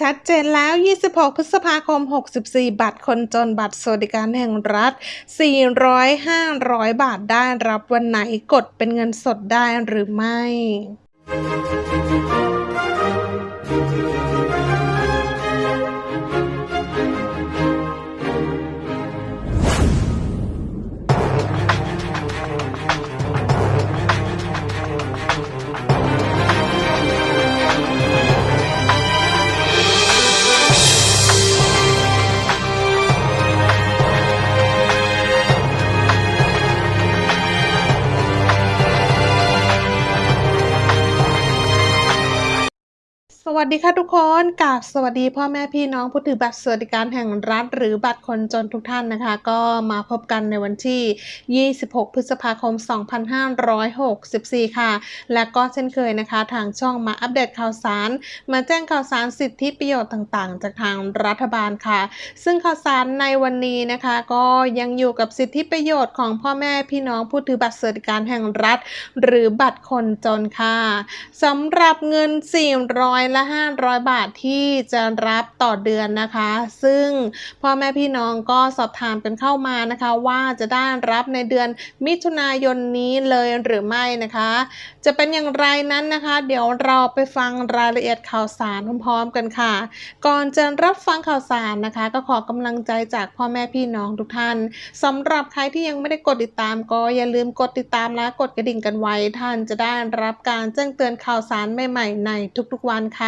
ชัดเจนแล้ว 26 พฤษภาคม 64 บัตรคนจนบัตรสวัสดิการแห่งรัฐ 400 500 บาทได้รับวันไหนกดเป็นเงินสดได้หรือไม่ วัสดีค่ะทุกคนกาบสวัสดีพ่อแม่พี่น้องผู้ถือบัตรสวัสดิการแห่งรัฐ หรือบัตรคนจนทุกท่านนะคะ ก็มาพบกันในวันที่ 26 พฤษภาคม 2564 ค่ะ และก็เช่นเคยนะคะ ทางช่องมาอัปเดตข่าวสาร มาแจ้งข่าวสารสิทธิประโยชน์ต่างๆ จากทางรัฐบาลค่ะ ซึ่งข่าวสารในวันนี้นะคะ ก็ยังอยู่กับสิทธิประโยชน์ของพ่อแม่พี่น้องผู้ถือบัตรสวัสดิการแห่งรัฐ หรือบัตรคนจนค่ะสำหรับเงิน 400และ500 บาทที่จะรับต่อเดือนนะคะ ซึ่งพ่อแม่พี่น้องก็สอบถามกันเข้ามานะคะ ว่าจะได้รับในเดือนมิถุนายนนี้เลยหรือไม่นะคะ จะเป็นอย่างไรนั้นนะคะ เดี๋ยวเราไปฟังรายละเอียดข่าวสารพร้อมๆกันค่ะ ก่อนจะรับฟังข่าวสารนะคะ ก็ขอกำลังใจจากพ่อแม่พี่น้องทุกท่านสำหรับใครที่ยังไม่ได้กดติดตามก็อย่าลืมกดติดตามและกดกระดิ่งกันไว้ท่านจะได้รับการแจ้งเตือนข่าวสารใหม่ๆในทุกๆวันค่ะ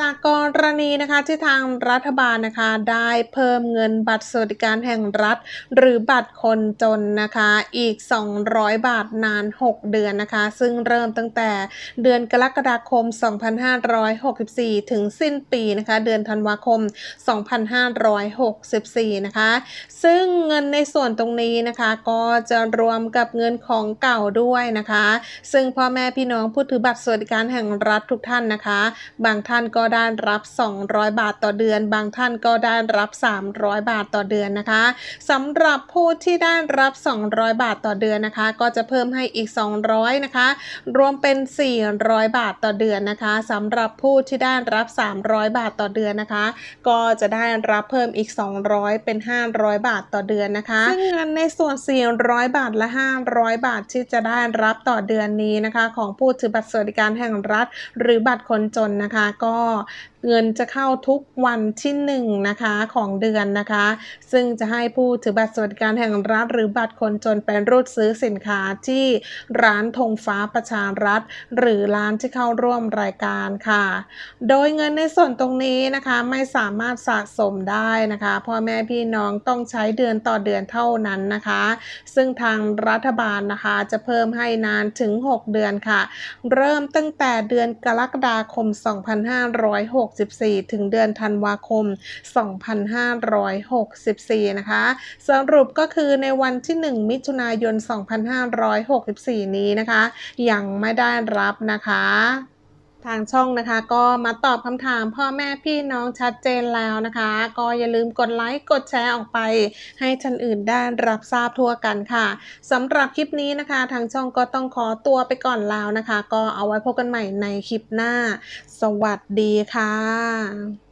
จากกรณีนะคะที่ทางรัฐบาลนะคะได้เพิ่มเงินบัตรสวัสดิการแห่งรัฐ หรือบัตรคนจนนะคะอีก 200 บาทนาน 6 เดือนนะคะ ซึ่งเริ่มตั้งแต่เดือนกรกฎาคม 2564 ถึงสิ้นปีนะคะเดือนธันวาคม 2564 นะคะ ซึ่งเงินในส่วนตรงนี้นะคะ ก็จะรวมกับเงินของเก่าด้วยนะคะ ซึ่งพ่อแม่พี่น้องผู้ถือบัตรสวัสดิการแห่งรัฐทุกท่านนะคะ บางท่านก็ได้รับ 200 บาทต่อเดือน บางท่านก็ได้รับ 300 บาทต่อเดือนนะคะสำหรับผู้ที่ได้รับ 200 บาทต่อเดือนนะคะ ก็จะเพิ่มให้อีก 200นะคะ รวมเป็น 400 บาทต่อเดือนนะคะสำหรับผู้ที่ได้รับ 300 บาทต่อเดือนนะคะ ก็จะได้รับเพิ่มอีก 200 เป็น 500 บาทต่อเดือนนะคะซึ่งเงินในส่วน 400 บาทและ 500 บาทที่จะได้รับต่อเดือนนี้นะคะ ของผู้ถือบัตรสวัสดิการแห่งรัฐ หรือบัตรคนจนนะคะ ก็เงินจะเข้าทุกวันที่1นงนะคะของเดือนนะคะ ซึ่งจะให้ผู้ถือบัตรสวัสดิการแห่งรัฐ หรือบัตรคนจนไปรูดซื้อสินค้าที่ร้านธงฟ้าประชารัฐ หรือร้านที่เข้าร่วมรายการค่ะ โดยเงินในส่วนตรงนี้นะคะไม่สามารถสะสมได้นะคะพ่อแม่พี่น้องต้องใช้เดือนต่อเดือนเท่านั้นนะคะ ซึ่งทางรัฐบาลนะคะจะเพิ่มให้นานถึง 6 เดือนค่ะ เริ่มตั้งแต่เดือนกรกฎาคม2564 ถึงเดือนธันวาคม 2564 นะคะ สรุปก็คือในวันที่ 1 มิถุนายน 2564 นี้นะคะ ยังไม่ได้รับนะคะ ทางช่องนะคะก็มาตอบคำถามพ่อแม่พี่น้องชัดเจนแล้วนะคะ ก็อย่าลืมกดไลค์กดแชร์ออกไป ให้ท่านอื่นได้รับทราบทั่วกันค่ะสำหรับคลิปนี้นะคะ ทางช่องก็ต้องขอตัวไปก่อนแล้วนะคะ ก็เอาไว้พบกันใหม่ในคลิปหน้า สวัสดีค่ะ